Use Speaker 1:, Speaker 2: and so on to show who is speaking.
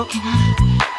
Speaker 1: broken up.